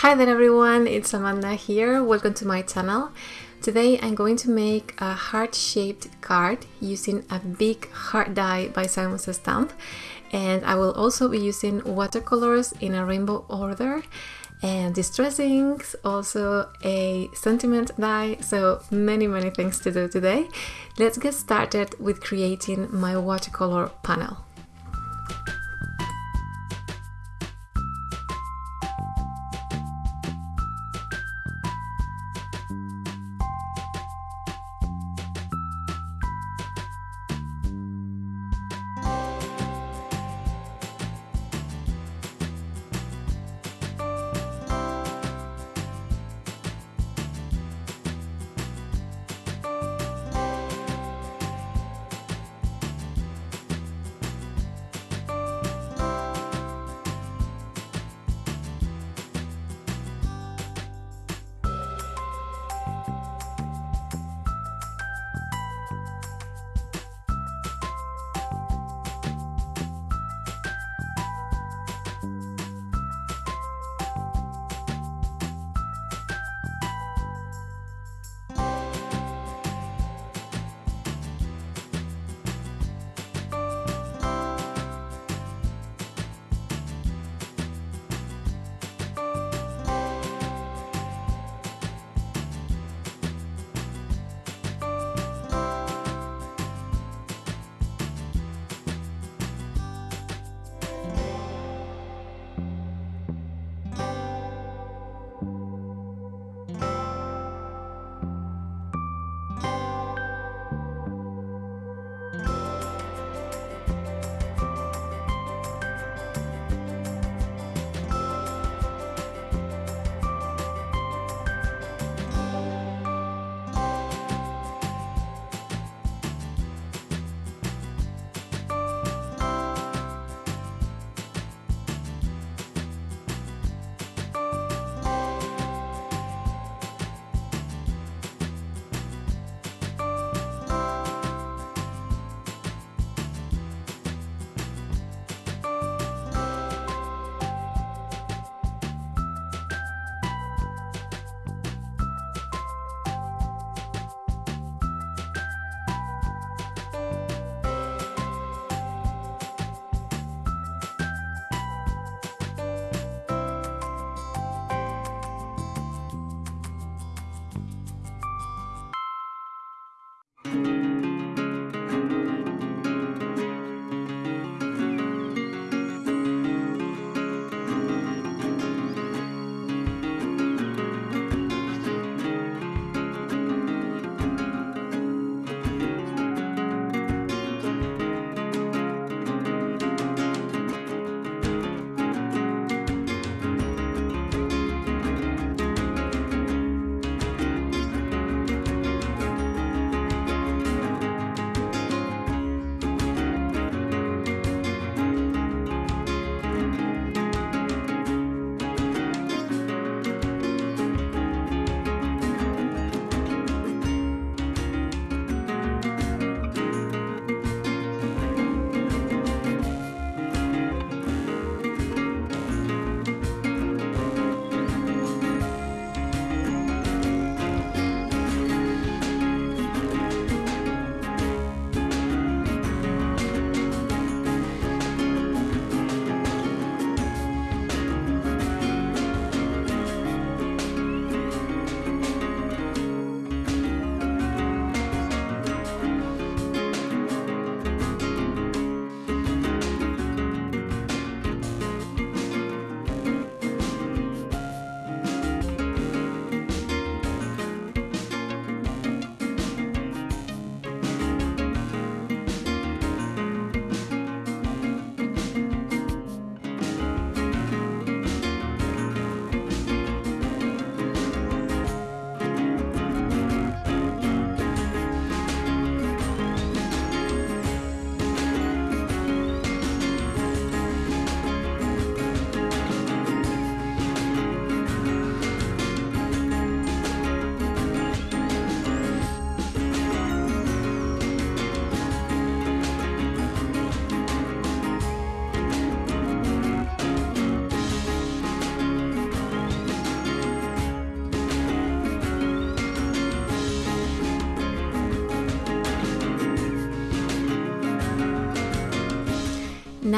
Hi there everyone, it's Amanda here. Welcome to my channel. Today I'm going to make a heart-shaped card using a big heart die by Simon Says Stamp and I will also be using watercolors in a rainbow order and distress inks, also a sentiment die, so many many things to do today. Let's get started with creating my watercolor panel.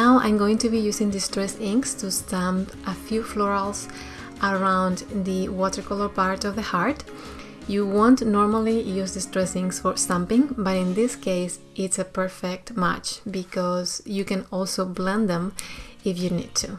Now I'm going to be using distress inks to stamp a few florals around the watercolor part of the heart. You won't normally use distress inks for stamping, but in this case it's a perfect match because you can also blend them if you need to.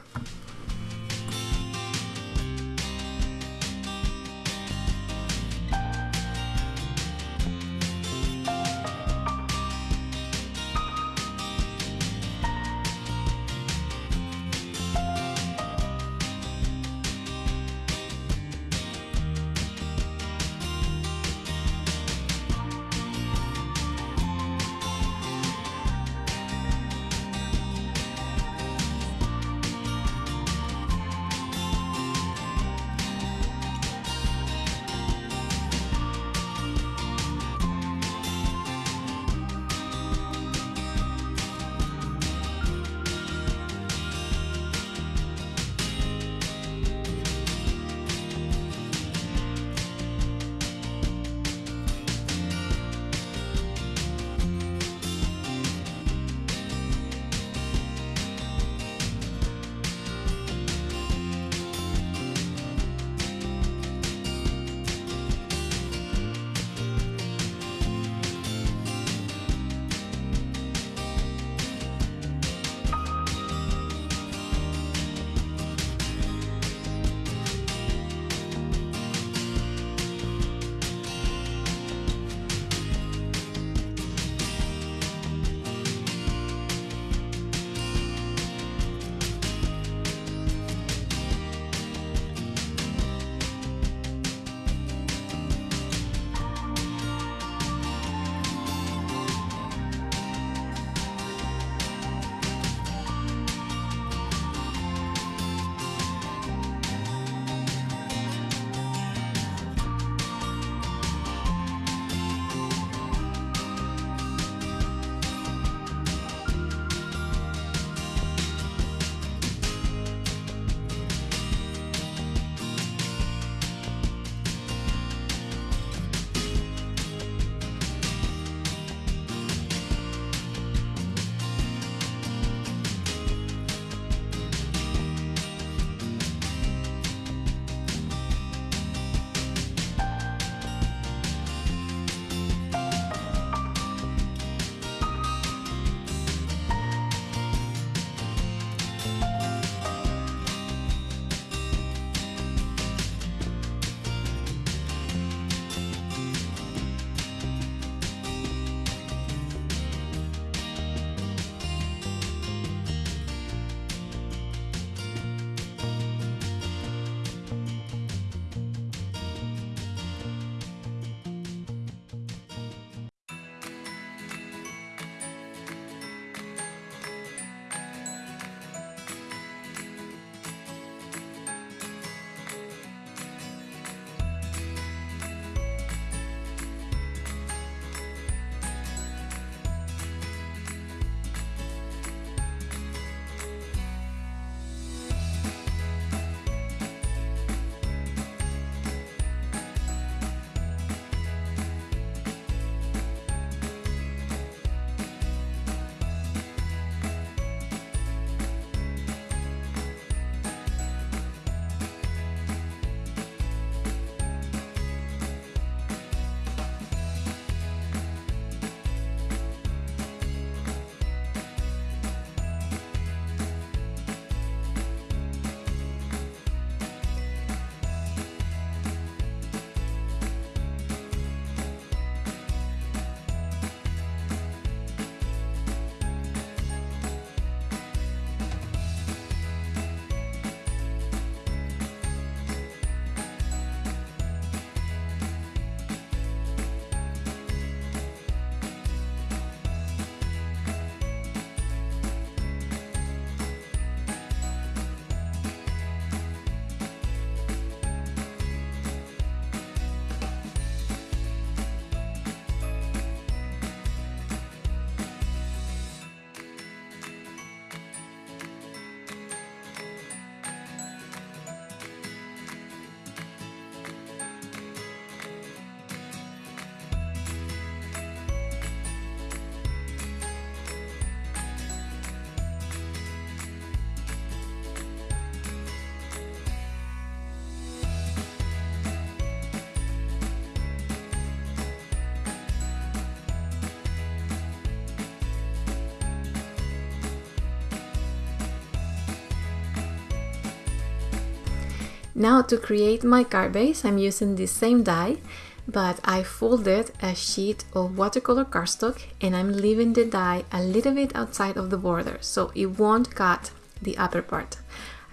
Now to create my card base, I'm using the same die, but I folded a sheet of watercolor cardstock and I'm leaving the die a little bit outside of the border so it won't cut the upper part.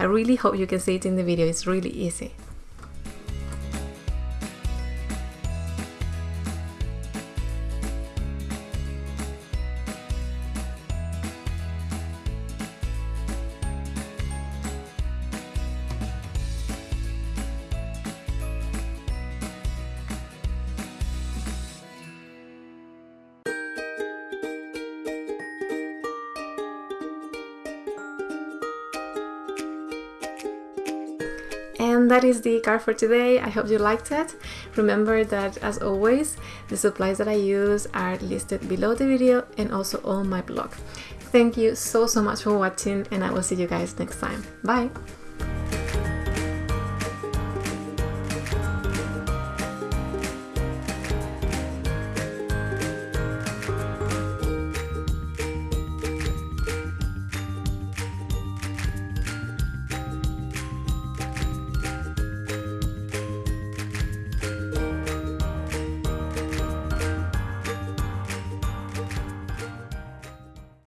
I really hope you can see it in the video, it's really easy. And that is the card for today. I hope you liked it. Remember that as always, the supplies that I use are listed below the video and also on my blog. Thank you so, so much for watching and I will see you guys next time. Bye!